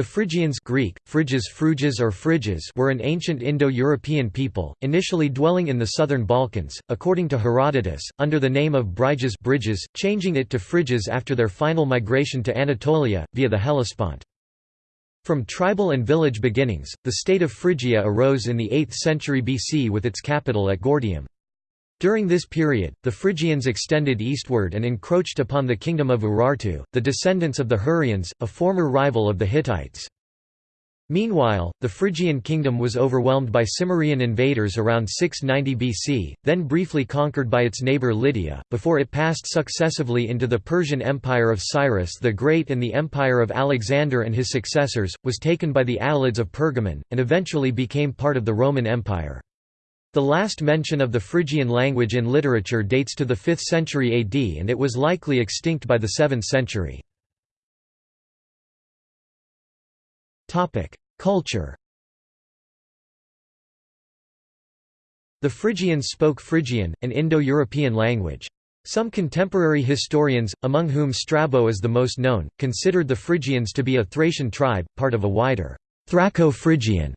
The Phrygians Greek, Phryges Phryges or Phryges were an ancient Indo-European people, initially dwelling in the southern Balkans, according to Herodotus, under the name of Bryges Briges, changing it to Phryges after their final migration to Anatolia, via the Hellespont. From tribal and village beginnings, the state of Phrygia arose in the 8th century BC with its capital at Gordium. During this period, the Phrygians extended eastward and encroached upon the kingdom of Urartu, the descendants of the Hurrians, a former rival of the Hittites. Meanwhile, the Phrygian kingdom was overwhelmed by Cimmerian invaders around 690 BC, then briefly conquered by its neighbour Lydia, before it passed successively into the Persian Empire of Cyrus the Great and the Empire of Alexander and his successors, was taken by the Attalids of Pergamon, and eventually became part of the Roman Empire. The last mention of the Phrygian language in literature dates to the 5th century AD and it was likely extinct by the 7th century. Culture The Phrygians spoke Phrygian, an Indo-European language. Some contemporary historians, among whom Strabo is the most known, considered the Phrygians to be a Thracian tribe, part of a wider Thraco-Phrygian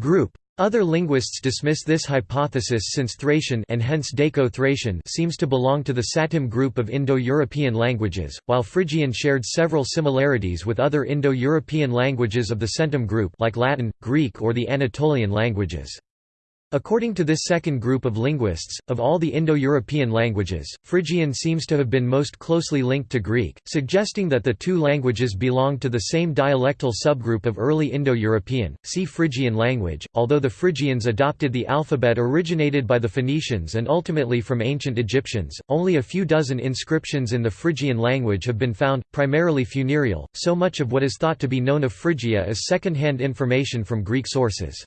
group. Other linguists dismiss this hypothesis since Thracian and hence Daco-Thracian seems to belong to the Satem group of Indo-European languages, while Phrygian shared several similarities with other Indo-European languages of the Centum group like Latin, Greek or the Anatolian languages. According to this second group of linguists, of all the Indo-European languages, Phrygian seems to have been most closely linked to Greek, suggesting that the two languages belong to the same dialectal subgroup of early Indo-European. See Phrygian language. Although the Phrygians adopted the alphabet originated by the Phoenicians and ultimately from ancient Egyptians, only a few dozen inscriptions in the Phrygian language have been found, primarily funereal. So much of what is thought to be known of Phrygia is second-hand information from Greek sources.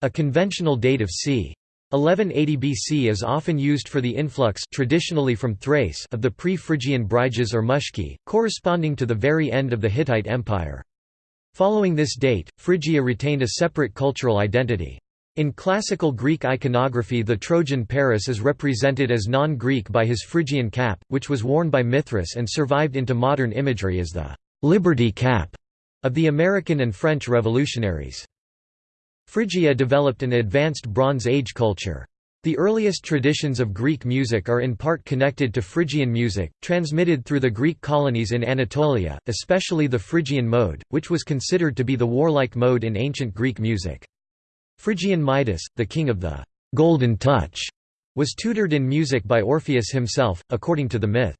A conventional date of c. 1180 BC is often used for the influx traditionally from Thrace of the pre-Phrygian Bryges or Mushki, corresponding to the very end of the Hittite Empire. Following this date, Phrygia retained a separate cultural identity. In classical Greek iconography the Trojan Paris is represented as non-Greek by his Phrygian cap, which was worn by Mithras and survived into modern imagery as the «liberty cap» of the American and French revolutionaries. Phrygia developed an advanced Bronze Age culture. The earliest traditions of Greek music are in part connected to Phrygian music, transmitted through the Greek colonies in Anatolia, especially the Phrygian mode, which was considered to be the warlike mode in ancient Greek music. Phrygian Midas, the king of the «golden touch», was tutored in music by Orpheus himself, according to the myth.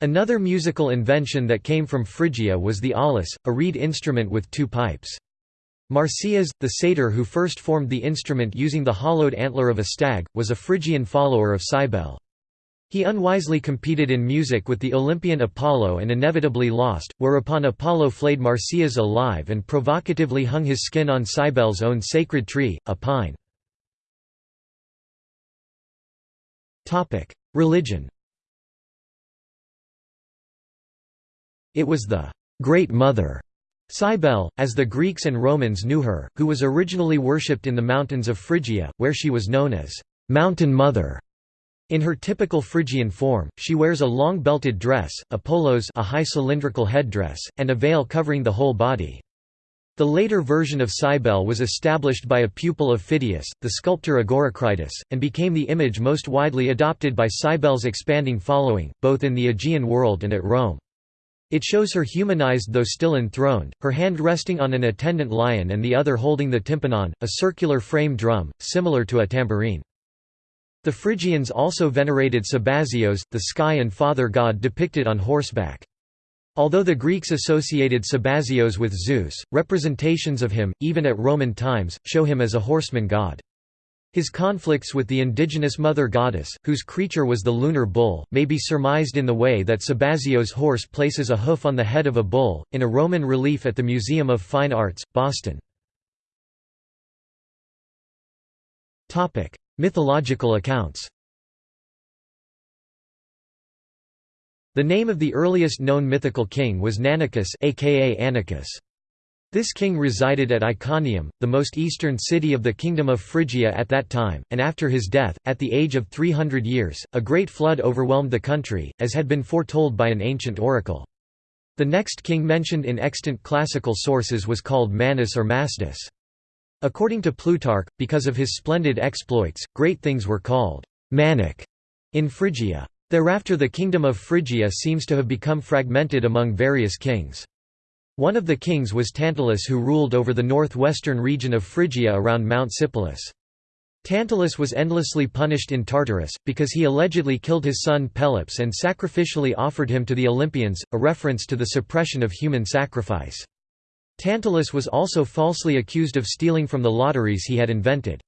Another musical invention that came from Phrygia was the aulos, a reed instrument with two pipes. Marsyas, the satyr who first formed the instrument using the hollowed antler of a stag, was a Phrygian follower of Cybele. He unwisely competed in music with the Olympian Apollo and inevitably lost, whereupon Apollo flayed Marsyas alive and provocatively hung his skin on Cybele's own sacred tree, a pine. Religion It was the «Great Mother» Cybele, as the Greeks and Romans knew her, who was originally worshipped in the mountains of Phrygia, where she was known as «Mountain Mother». In her typical Phrygian form, she wears a long belted dress, a polos a high cylindrical headdress, and a veil covering the whole body. The later version of Cybele was established by a pupil of Phidias, the sculptor Agoracritus, and became the image most widely adopted by Cybele's expanding following, both in the Aegean world and at Rome. It shows her humanized though still enthroned, her hand resting on an attendant lion and the other holding the tympanon, a circular frame drum, similar to a tambourine. The Phrygians also venerated Sabazios, the sky and father god depicted on horseback. Although the Greeks associated Sabazios with Zeus, representations of him, even at Roman times, show him as a horseman god. His conflicts with the indigenous mother goddess, whose creature was the lunar bull, may be surmised in the way that Sabazios' horse places a hoof on the head of a bull, in a Roman relief at the Museum of Fine Arts, Boston. Mythological accounts The name of the earliest known mythical king was Nannacus aka Annacus. This king resided at Iconium, the most eastern city of the Kingdom of Phrygia at that time, and after his death, at the age of 300 years, a great flood overwhelmed the country, as had been foretold by an ancient oracle. The next king mentioned in extant classical sources was called Manus or Mastus. According to Plutarch, because of his splendid exploits, great things were called «manic» in Phrygia. Thereafter the kingdom of Phrygia seems to have become fragmented among various kings. One of the kings was Tantalus who ruled over the northwestern region of Phrygia around Mount Sipylus. Tantalus was endlessly punished in Tartarus, because he allegedly killed his son Pelops and sacrificially offered him to the Olympians, a reference to the suppression of human sacrifice. Tantalus was also falsely accused of stealing from the lotteries he had invented.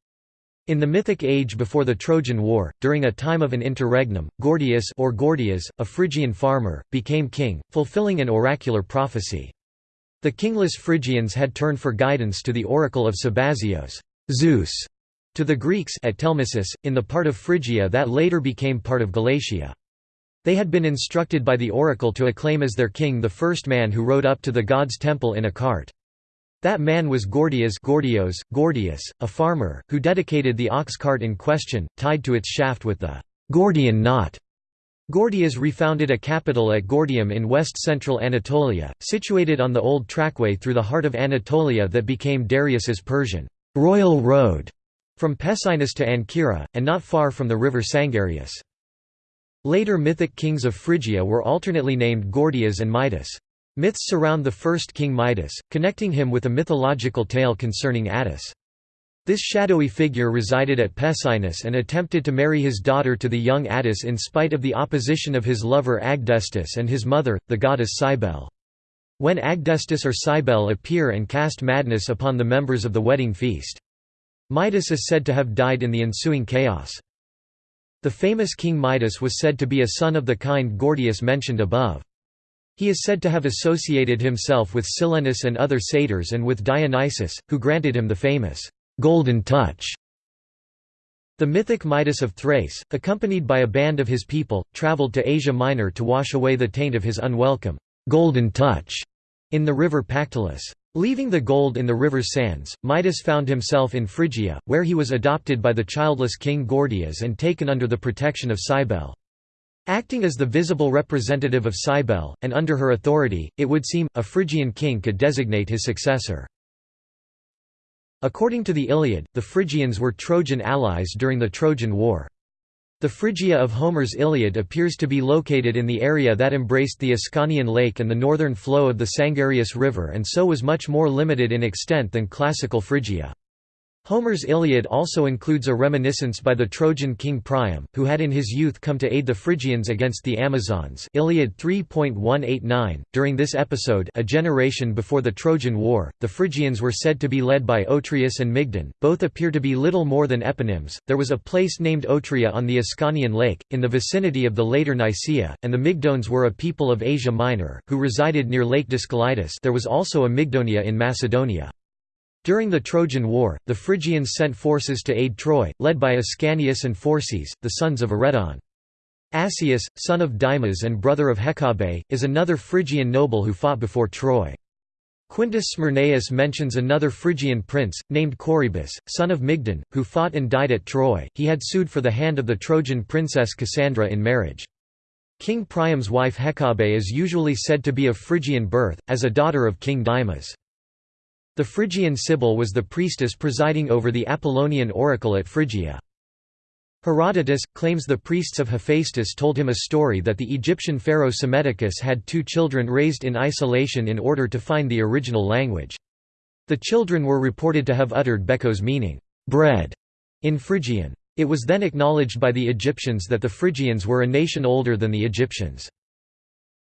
In the Mythic age before the Trojan War, during a time of an interregnum, Gordius or Gordias, a Phrygian farmer, became king, fulfilling an oracular prophecy. The kingless Phrygians had turned for guidance to the oracle of Sabazios Zeus", to the Greeks at Telmissus, in the part of Phrygia that later became part of Galatia. They had been instructed by the oracle to acclaim as their king the first man who rode up to the god's temple in a cart. That man was Gordias Gordios, Gordius, a farmer, who dedicated the ox cart in question, tied to its shaft with the Gordian knot. Gordias refounded a capital at Gordium in west-central Anatolia, situated on the old trackway through the heart of Anatolia that became Darius's Persian royal road from Pessinus to Ancyra, and not far from the river Sangarius. Later mythic kings of Phrygia were alternately named Gordias and Midas. Myths surround the first king Midas, connecting him with a mythological tale concerning Attis. This shadowy figure resided at Pessinus and attempted to marry his daughter to the young Attis in spite of the opposition of his lover Agdistis and his mother, the goddess Cybele. When Agdistis or Cybele appear and cast madness upon the members of the wedding feast. Midas is said to have died in the ensuing chaos. The famous King Midas was said to be a son of the kind Gordius mentioned above. He is said to have associated himself with Silenus and other satyrs and with Dionysus, who granted him the famous golden touch. The mythic Midas of Thrace, accompanied by a band of his people, travelled to Asia Minor to wash away the taint of his unwelcome golden touch in the river Pactolus. Leaving the gold in the river's sands, Midas found himself in Phrygia, where he was adopted by the childless king Gordias and taken under the protection of Cybele. Acting as the visible representative of Cybele, and under her authority, it would seem, a Phrygian king could designate his successor. According to the Iliad, the Phrygians were Trojan allies during the Trojan War. The Phrygia of Homer's Iliad appears to be located in the area that embraced the Ascanian Lake and the northern flow of the Sangarius River and so was much more limited in extent than classical Phrygia. Homer's Iliad also includes a reminiscence by the Trojan king Priam, who had in his youth come to aid the Phrygians against the Amazons Iliad 3.189. During this episode a generation before the Trojan War, the Phrygians were said to be led by Otreus and Mygdon, both appear to be little more than eponyms. There was a place named Otria on the Ascanian lake, in the vicinity of the later Nicaea, and the Mygdones were a people of Asia Minor, who resided near Lake Dascylitis there was also a Mygdonia in Macedonia. During the Trojan War, the Phrygians sent forces to aid Troy, led by Ascanius and Phorcys, the sons of Aretaon. Asius, son of Dymas and brother of Hecabe, is another Phrygian noble who fought before Troy. Quintus Smyrnaeus mentions another Phrygian prince, named Corybus, son of Mygdon, who fought and died at Troy. He had sued for the hand of the Trojan princess Cassandra in marriage. King Priam's wife Hecabe is usually said to be of Phrygian birth, as a daughter of King Dymas. The Phrygian Sibyl was the priestess presiding over the Apollonian oracle at Phrygia. Herodotus, claims the priests of Hephaestus told him a story that the Egyptian pharaoh Psammetichus had two children raised in isolation in order to find the original language. The children were reported to have uttered Bekos meaning, bread, in Phrygian. It was then acknowledged by the Egyptians that the Phrygians were a nation older than the Egyptians.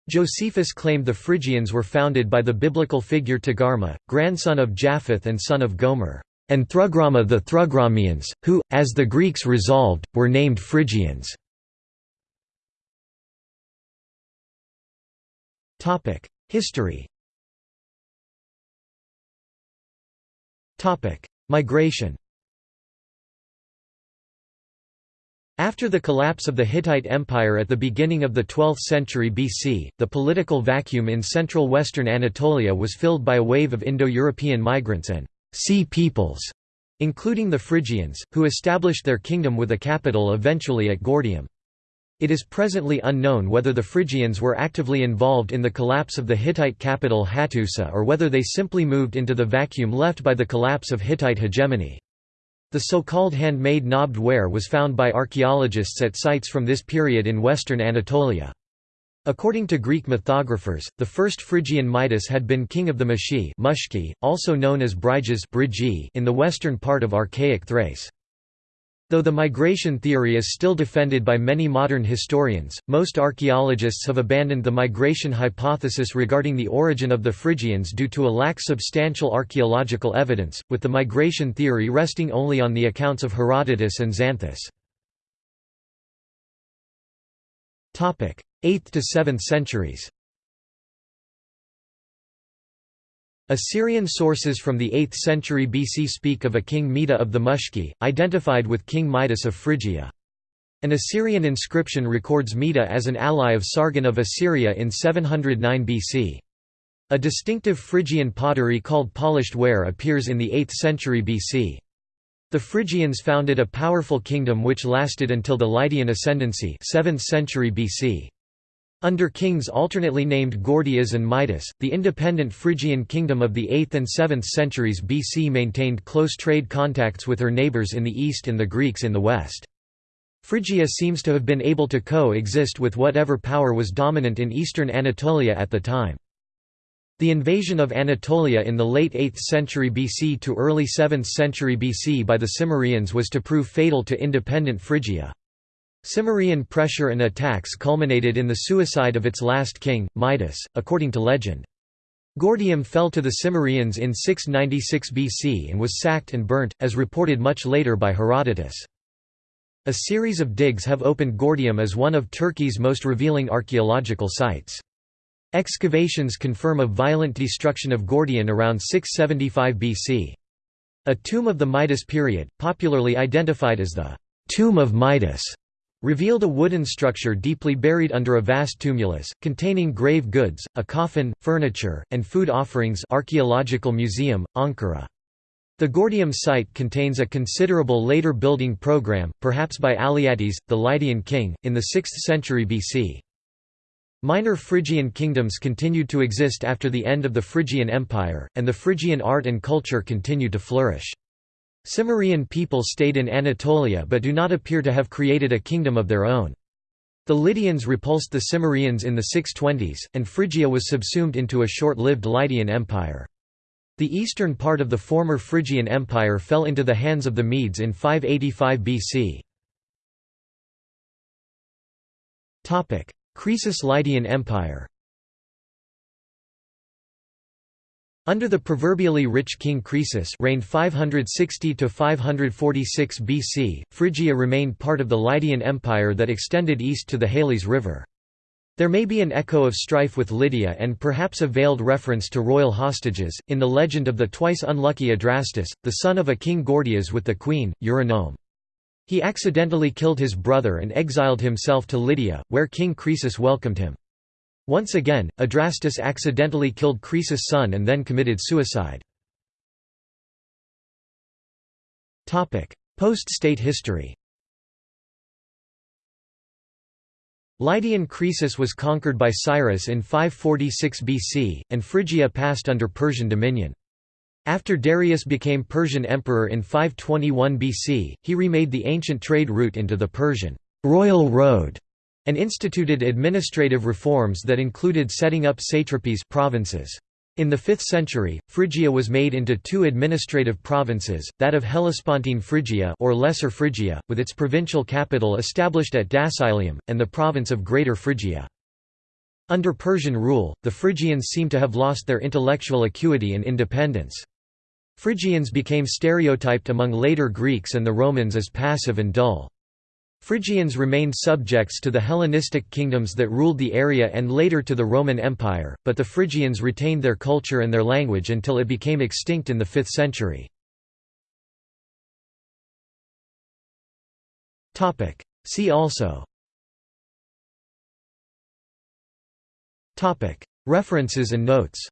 Josephus claimed the Phrygians were founded by the biblical figure Togarma, grandson of Japheth and son of Gomer, and Thrugrama the Thrugramians, who, as the Greeks resolved, were named Phrygians. History Migration After the collapse of the Hittite Empire at the beginning of the 12th century BC, the political vacuum in central western Anatolia was filled by a wave of Indo-European migrants and «sea peoples», including the Phrygians, who established their kingdom with a capital eventually at Gordium. It is presently unknown whether the Phrygians were actively involved in the collapse of the Hittite capital Hattusa or whether they simply moved into the vacuum left by the collapse of Hittite hegemony. The so-called handmade knobbed ware was found by archaeologists at sites from this period in western Anatolia. According to Greek mythographers, the first Phrygian Midas had been king of the Mashi also known as Bryges in the western part of archaic Thrace. Though the migration theory is still defended by many modern historians, most archaeologists have abandoned the migration hypothesis regarding the origin of the Phrygians due to a lack substantial archaeological evidence, with the migration theory resting only on the accounts of Herodotus and Xanthus. 8th to 7th centuries Assyrian sources from the 8th century BC speak of a king Meda of the Mushki, identified with King Midas of Phrygia. An Assyrian inscription records Meda as an ally of Sargon of Assyria in 709 BC. A distinctive Phrygian pottery called polished ware appears in the 8th century BC. The Phrygians founded a powerful kingdom which lasted until the Lydian ascendancy 7th century BC. Under kings alternately named Gordias and Midas, the independent Phrygian kingdom of the 8th and 7th centuries BC maintained close trade contacts with her neighbours in the east and the Greeks in the west. Phrygia seems to have been able to co-exist with whatever power was dominant in eastern Anatolia at the time. The invasion of Anatolia in the late 8th century BC to early 7th century BC by the Cimmerians was to prove fatal to independent Phrygia. Cimmerian pressure and attacks culminated in the suicide of its last king, Midas, according to legend. Gordium fell to the Cimmerians in 696 BC and was sacked and burnt, as reported much later by Herodotus. A series of digs have opened Gordium as one of Turkey's most revealing archaeological sites. Excavations confirm a violent destruction of Gordium around 675 BC. A tomb of the Midas period, popularly identified as the «Tomb of Midas», revealed a wooden structure deeply buried under a vast tumulus, containing grave goods, a coffin, furniture, and food offerings Archaeological Museum, Ankara. The Gordium site contains a considerable later building program, perhaps by Alyattes, the Lydian king, in the 6th century BC. Minor Phrygian kingdoms continued to exist after the end of the Phrygian Empire, and the Phrygian art and culture continued to flourish. Cimmerian people stayed in Anatolia but do not appear to have created a kingdom of their own. The Lydians repulsed the Cimmerians in the 620s, and Phrygia was subsumed into a short-lived Lydian empire. The eastern part of the former Phrygian Empire fell into the hands of the Medes in 585 BC. Croesus Lydian Empire Under the proverbially rich King Croesus reigned 560 to 546 BC, Phrygia remained part of the Lydian Empire that extended east to the Halys River. There may be an echo of strife with Lydia and perhaps a veiled reference to royal hostages, in the legend of the twice unlucky Adrastus, the son of a king Gordias with the queen, Eurynome. He accidentally killed his brother and exiled himself to Lydia, where King Croesus welcomed him. Once again, Adrastus accidentally killed Croesus' son and then committed suicide. Post-state history Lydian Croesus was conquered by Cyrus in 546 BC, and Phrygia passed under Persian dominion. After Darius became Persian emperor in 521 BC, he remade the ancient trade route into the Persian royal road and instituted administrative reforms that included setting up satrapies provinces. In the 5th century, Phrygia was made into two administrative provinces, that of Hellespontine Phrygia or Lesser Phrygia, with its provincial capital established at Dascylium, and the province of Greater Phrygia. Under Persian rule, the Phrygians seem to have lost their intellectual acuity and independence. Phrygians became stereotyped among later Greeks and the Romans as passive and dull. Phrygians remained subjects to the Hellenistic kingdoms that ruled the area and later to the Roman Empire, but the Phrygians retained their culture and their language until it became extinct in the 5th century. See also. References and notes